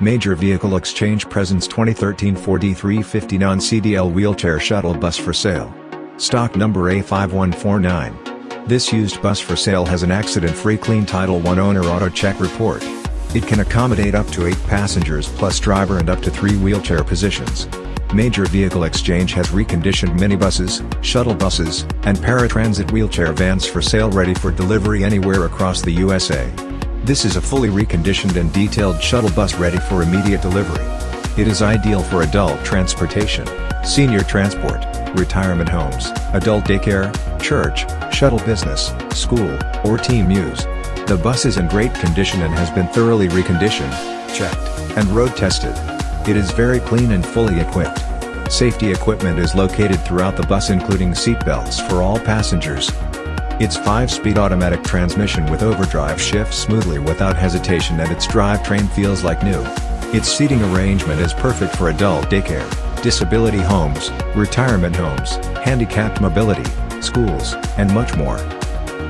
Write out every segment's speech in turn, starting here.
Major Vehicle Exchange presents 2013 Ford E350 non-CDL wheelchair shuttle bus for sale. Stock number A5149. This used bus for sale has an accident-free clean Title I owner auto check report. It can accommodate up to 8 passengers plus driver and up to 3 wheelchair positions. Major Vehicle Exchange has reconditioned minibuses, shuttle buses, and paratransit wheelchair vans for sale ready for delivery anywhere across the USA. This is a fully reconditioned and detailed shuttle bus ready for immediate delivery. It is ideal for adult transportation, senior transport, retirement homes, adult daycare, church, shuttle business, school, or team use. The bus is in great condition and has been thoroughly reconditioned, checked, and road tested. It is very clean and fully equipped. Safety equipment is located throughout the bus including seat belts for all passengers, its 5-speed automatic transmission with overdrive shifts smoothly without hesitation and its drivetrain feels like new. Its seating arrangement is perfect for adult daycare, disability homes, retirement homes, handicapped mobility, schools, and much more.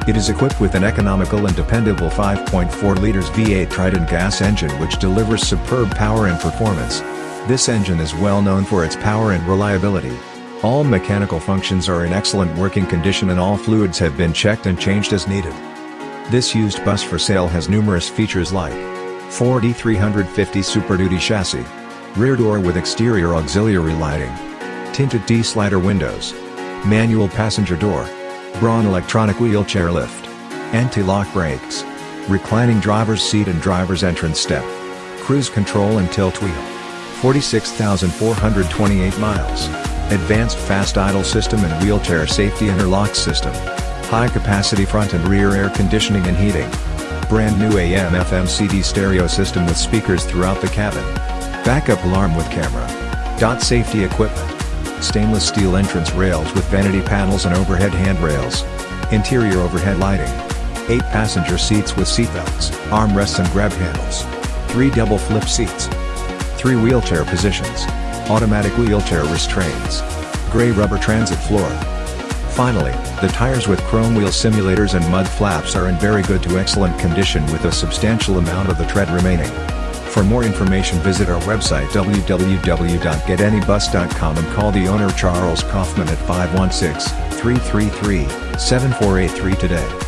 It is equipped with an economical and dependable 5.4 liters V8 Triton gas engine which delivers superb power and performance. This engine is well known for its power and reliability. All mechanical functions are in excellent working condition and all fluids have been checked and changed as needed. This used bus for sale has numerous features like Ford E350 Super Duty chassis, rear door with exterior auxiliary lighting, tinted T-slider windows, manual passenger door, Braun electronic wheelchair lift, anti-lock brakes, reclining driver's seat and driver's entrance step, cruise control and tilt wheel, 46,428 miles. Advanced fast idle system and wheelchair safety interlock system. High capacity front and rear air conditioning and heating. Brand new AM FM CD stereo system with speakers throughout the cabin. Backup alarm with camera. Dot safety equipment. Stainless steel entrance rails with vanity panels and overhead handrails. Interior overhead lighting. 8 passenger seats with seatbelts, armrests and grab handles. 3 double flip seats. 3 wheelchair positions automatic wheelchair restraints, gray rubber transit floor. Finally, the tires with chrome wheel simulators and mud flaps are in very good to excellent condition with a substantial amount of the tread remaining. For more information visit our website www.getanybus.com and call the owner Charles Kaufman at 516-333-7483 today.